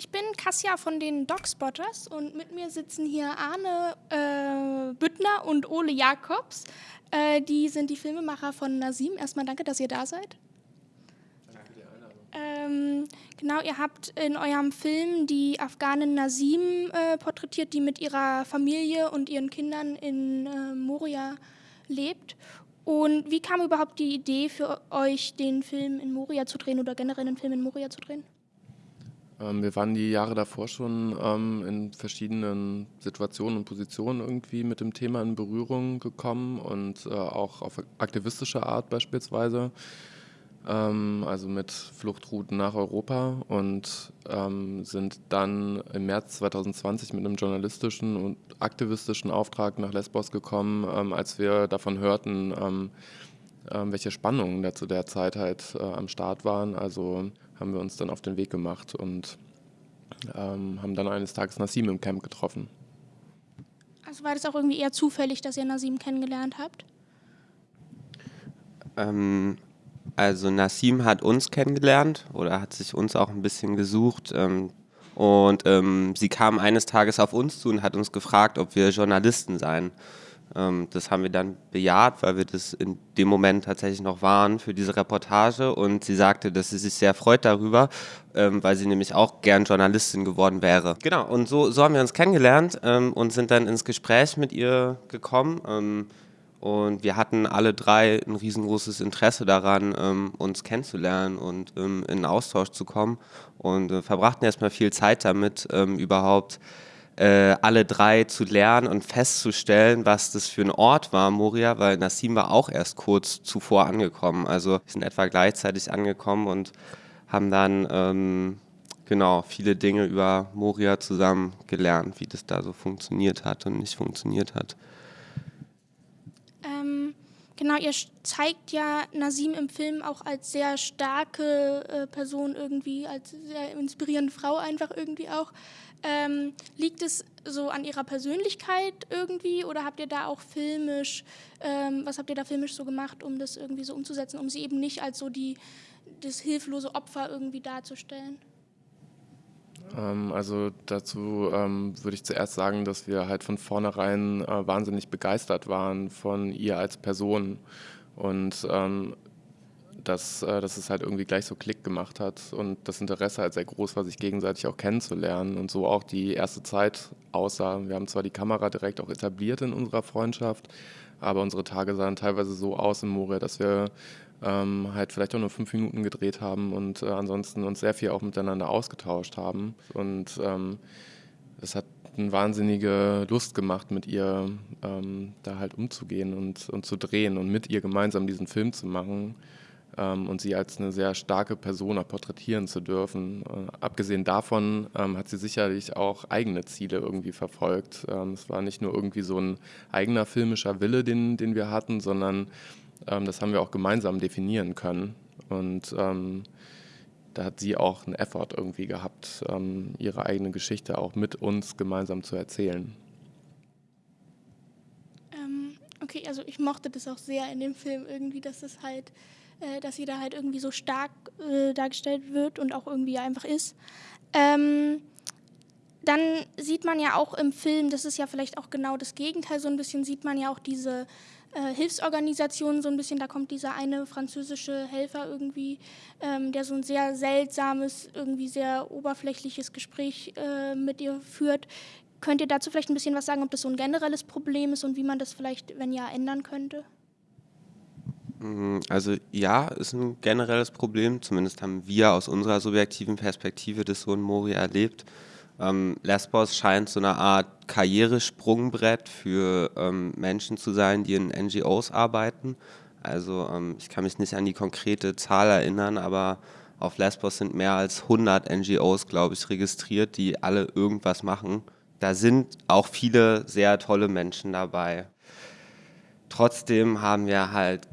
Ich bin Kassia von den Dogspotters und mit mir sitzen hier Arne äh, Büttner und Ole Jakobs. Äh, die sind die Filmemacher von Nasim. Erstmal danke, dass ihr da seid. Danke für die. Ähm, genau, ihr habt in eurem Film die Afghanin Nasim äh, porträtiert, die mit ihrer Familie und ihren Kindern in äh, Moria lebt. Und wie kam überhaupt die Idee für euch, den Film in Moria zu drehen oder generell einen Film in Moria zu drehen? Ähm, wir waren die Jahre davor schon ähm, in verschiedenen Situationen und Positionen irgendwie mit dem Thema in Berührung gekommen und äh, auch auf aktivistische Art beispielsweise. Ähm, also mit Fluchtrouten nach Europa und sind dann im März 2020 mit einem journalistischen und aktivistischen Auftrag nach Lesbos gekommen, als wir davon hörten, welche Spannungen da zu der Zeit halt äh, am Start waren. Also haben wir uns dann auf den Weg gemacht und ähm, haben dann eines Tages Nasim im Camp getroffen. Also war das auch irgendwie eher zufällig, dass ihr Nasim kennengelernt habt? Ähm, also Nasim hat uns kennengelernt oder hat sich uns auch ein bisschen gesucht. Ähm, und ähm, sie kam eines Tages auf uns zu und hat uns gefragt, ob wir Journalisten seien. Ähm, das haben wir dann bejaht, weil wir das in dem Moment tatsächlich noch waren für diese Reportage. Und sie sagte, dass sie sich sehr freut darüber, ähm, weil sie nämlich auch gern Journalistin geworden wäre. Genau, und so, so haben wir uns kennengelernt ähm, und sind dann ins Gespräch mit ihr gekommen. Und wir hatten alle drei ein riesengroßes Interesse daran, uns kennenzulernen und in Austausch zu kommen. Und äh, verbrachten erstmal viel Zeit damit, überhaupt äh, alle drei zu lernen und festzustellen, was das für ein Ort war, Moria, weil Nassim war auch erst kurz zuvor angekommen. Also wir sind etwa gleichzeitig angekommen und haben dann ähm, genau viele Dinge über Moria zusammen gelernt, wie das da so funktioniert hat und nicht funktioniert hat. Genau, ihr zeigt ja Nasim im Film auch als sehr starke äh, Person irgendwie, als sehr inspirierende Frau einfach irgendwie auch. Ähm, liegt es so an ihrer Persönlichkeit irgendwie oder habt ihr da auch filmisch, ähm, was habt ihr da filmisch so gemacht, um das irgendwie so umzusetzen, um sie eben nicht als so die, das hilflose Opfer irgendwie darzustellen? Ähm, also dazu ähm, würde ich zuerst sagen, dass wir halt von vornherein äh, wahnsinnig begeistert waren von ihr als Person und ähm, dass, äh, dass es halt irgendwie gleich so Klick gemacht hat und das Interesse halt sehr groß war, sich gegenseitig auch kennenzulernen und so auch die erste Zeit aussah. Wir haben zwar die Kamera direkt auch etabliert in unserer Freundschaft, aber unsere Tage sahen teilweise so aus in Moria, dass wir ähm, halt vielleicht auch nur fünf Minuten gedreht haben und äh, ansonsten uns sehr viel auch miteinander ausgetauscht haben. Und ähm, es hat eine wahnsinnige Lust gemacht, mit ihr ähm, da halt umzugehen und, und zu drehen und mit ihr gemeinsam diesen Film zu machen ähm, und sie als eine sehr starke Persona porträtieren zu dürfen. Äh, abgesehen davon ähm, hat sie sicherlich auch eigene Ziele irgendwie verfolgt. Ähm, es war nicht nur irgendwie so ein eigener filmischer Wille, den, den wir hatten, sondern das haben wir auch gemeinsam definieren können. Und ähm, da hat sie auch einen Effort irgendwie gehabt, ähm, ihre eigene Geschichte auch mit uns gemeinsam zu erzählen. Okay, also ich mochte das auch sehr in dem Film irgendwie, dass es halt äh, dass sie da halt irgendwie so stark äh, dargestellt wird und auch irgendwie einfach ist. Ähm, dann sieht man ja auch im Film, das ist ja vielleicht auch genau das Gegenteil, so ein bisschen sieht man ja auch diese äh, Hilfsorganisationen so ein bisschen, da kommt dieser eine französische Helfer irgendwie, ähm, der so ein sehr seltsames, irgendwie sehr oberflächliches Gespräch äh, mit ihr führt. Könnt ihr dazu vielleicht ein bisschen was sagen, ob das so ein generelles Problem ist und wie man das vielleicht, wenn ja, ändern könnte? Mm, also ja, ist ein generelles Problem. Zumindest haben wir aus unserer subjektiven Perspektive das so in Moria erlebt. Ähm, Lesbos scheint so eine Art Karrieresprungbrett für ähm, Menschen zu sein, die in NGOs arbeiten. Also ähm, ich kann mich nicht an die konkrete Zahl erinnern, aber auf Lesbos sind mehr als 100 NGOs, glaube ich, registriert, die alle irgendwas machen. Da sind auch viele sehr tolle Menschen dabei. Trotzdem haben wir halt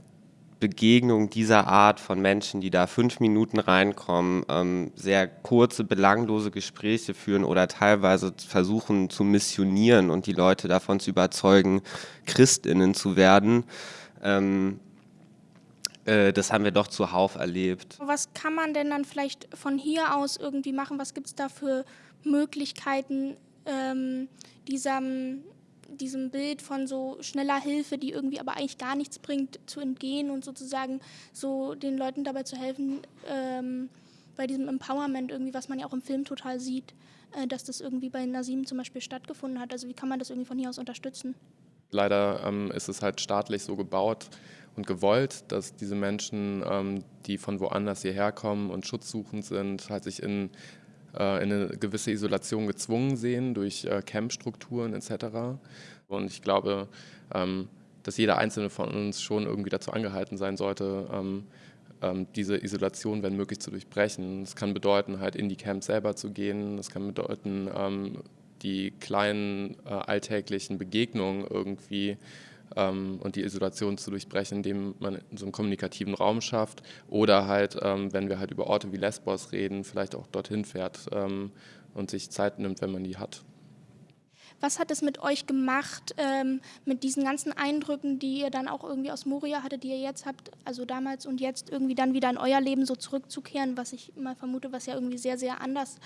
Begegnung dieser Art von Menschen, die da fünf Minuten reinkommen, ähm, sehr kurze, belanglose Gespräche führen oder teilweise versuchen zu missionieren und die Leute davon zu überzeugen, Christinnen zu werden, ähm, Äh, das haben wir doch zuhauf erlebt. Was kann man denn dann vielleicht von hier aus irgendwie machen? Was gibt es da für Möglichkeiten, ähm, diesem, diesem Bild von so schneller Hilfe, die irgendwie aber eigentlich gar nichts bringt, zu entgehen und sozusagen so den Leuten dabei zu helfen, ähm, bei diesem Empowerment irgendwie, was man ja auch im Film total sieht, äh, dass das irgendwie bei Nasim zum Beispiel stattgefunden hat. Also wie kann man das irgendwie von hier aus unterstützen? Leider ähm, ist es halt staatlich so gebaut und gewollt, dass diese Menschen, ähm, die von woanders hierher kommen und schutzsuchend sind, halt sich in, äh, in eine gewisse Isolation gezwungen sehen durch äh, Campstrukturen etc. Und ich glaube, ähm, dass jeder einzelne von uns schon irgendwie dazu angehalten sein sollte, ähm, ähm, diese Isolation, wenn möglich, zu durchbrechen. Das kann bedeuten, halt in die Camps selber zu gehen. Das kann bedeuten, die kleinen äh, alltäglichen Begegnungen irgendwie und die Isolation zu durchbrechen, indem man so einen kommunikativen Raum schafft. Oder halt, ähm, wenn wir halt über Orte wie Lesbos reden, vielleicht auch dorthin fährt ähm, und sich Zeit nimmt, wenn man die hat. Was hat es mit euch gemacht, ähm, mit diesen ganzen Eindrücken, die ihr dann auch irgendwie aus Moria hattet, die ihr jetzt habt, also damals und jetzt irgendwie dann wieder in euer Leben so zurückzukehren, was ich mal vermute, was ja irgendwie sehr, sehr anders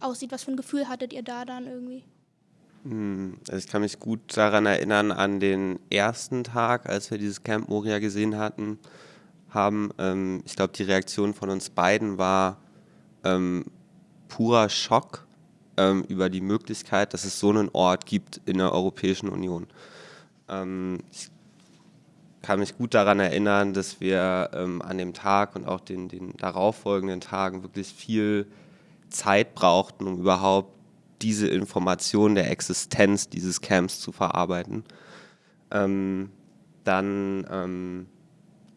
aussieht. Was für ein Gefühl hattet ihr da dann irgendwie? Hm, also ich kann mich gut daran erinnern, an den ersten Tag, als wir dieses Camp Moria gesehen hatten, haben. Ähm, ich glaube, die Reaktion von uns beiden war ähm, purer Schock ähm, über die Möglichkeit, dass es so einen Ort gibt in der Europäischen Union. Ähm, ich kann mich gut daran erinnern, dass wir ähm, an dem Tag und auch den, den darauffolgenden Tagen wirklich viel Zeit brauchten, um überhaupt diese Information der Existenz dieses Camps zu verarbeiten. Ähm, dann ähm,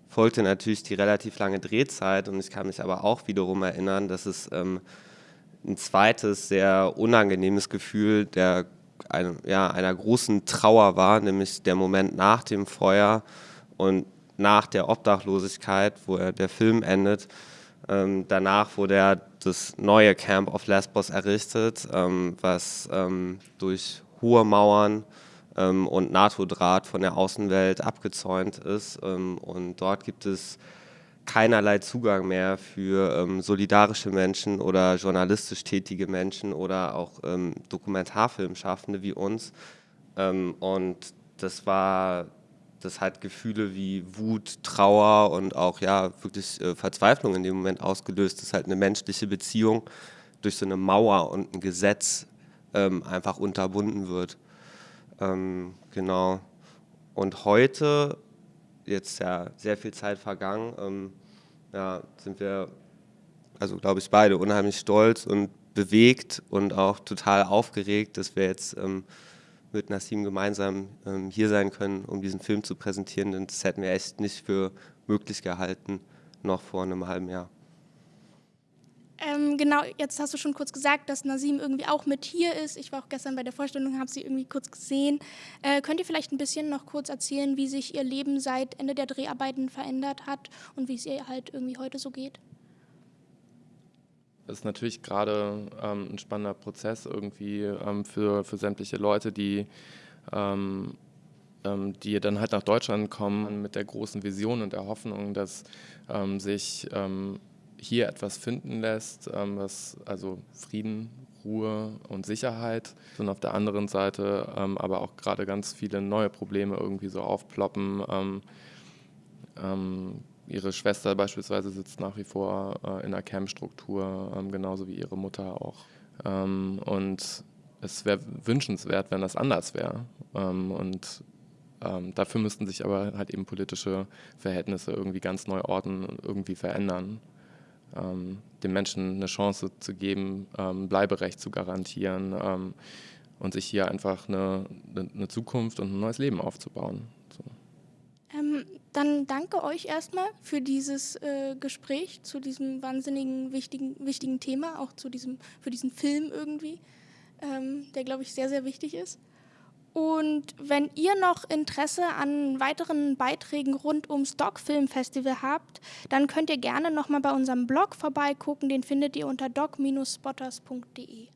folgte natürlich die relativ lange Drehzeit und ich kann mich aber auch wiederum erinnern, dass es ähm, ein zweites sehr unangenehmes Gefühl der, ein, ja, einer großen Trauer war, nämlich der Moment nach dem Feuer und nach der Obdachlosigkeit, wo er, der Film endet. Ähm, danach wurde er das neue Camp auf Lesbos errichtet, ähm, was ähm, durch hohe Mauern ähm, und NATO-Draht von der Außenwelt abgezäunt ist. Ähm, und dort gibt es keinerlei Zugang mehr für solidarische Menschen oder journalistisch tätige Menschen oder auch Dokumentarfilmschaffende wie uns. Und das war, das hat Gefühle wie Wut, Trauer und auch ja wirklich äh, Verzweiflung in dem Moment ausgelöst. Das ist halt eine menschliche Beziehung durch so eine Mauer und ein Gesetz ähm, einfach unterbunden wird. Ähm, genau. Und heute jetzt ja sehr viel Zeit vergangen, ähm, ja, sind wir, also glaube ich, beide unheimlich stolz und bewegt und auch total aufgeregt, dass wir jetzt ähm, mit Nassim gemeinsam ähm, hier sein können, um diesen Film zu präsentieren. Und das hätten wir echt nicht für möglich gehalten, noch vor einem halben Jahr. Ähm, genau, jetzt hast du schon kurz gesagt, dass Nasim irgendwie auch mit hier ist. Ich war auch gestern bei der Vorstellung, habe sie irgendwie kurz gesehen. Äh, könnt ihr vielleicht ein bisschen noch kurz erzählen, wie sich ihr Leben seit Ende der Dreharbeiten verändert hat und wie es ihr halt irgendwie heute so geht? Ist natürlich gerade ähm, ein spannender Prozess irgendwie ähm, für, für sämtliche Leute, die, ähm, ähm die dann halt nach Deutschland kommen mit der großen Vision und der Hoffnung, dass ähm, sich ähm, hier etwas finden lässt, was also Frieden, Ruhe und Sicherheit und auf der anderen Seite aber auch gerade ganz viele neue Probleme irgendwie so aufploppen. Ähm, ähm ihre Schwester beispielsweise sitzt nach wie vor äh, in einer Camp-Struktur, ähm, genauso wie ihre Mutter auch. Ähm, und es wäre wünschenswert, wenn das anders wäre. und dafür müssten sich aber halt eben politische Verhältnisse irgendwie ganz neu und irgendwie verändern ähm, den Menschen eine Chance zu geben, ähm, Bleiberecht zu garantieren ähm, und sich hier einfach eine, eine, Zukunft und ein neues Leben aufzubauen. Dann danke euch erstmal für dieses äh, Gespräch zu diesem wahnsinnigen wichtigen, wichtigen Thema, auch zu diesem, für diesen Film irgendwie, ähm, der, glaube ich, sehr, sehr wichtig ist. Und wenn ihr noch Interesse an weiteren Beiträgen rund ums Doc-Film Festival habt, dann könnt ihr gerne nochmal bei unserem Blog vorbeigucken. Den findet ihr unter doc-spotters.de.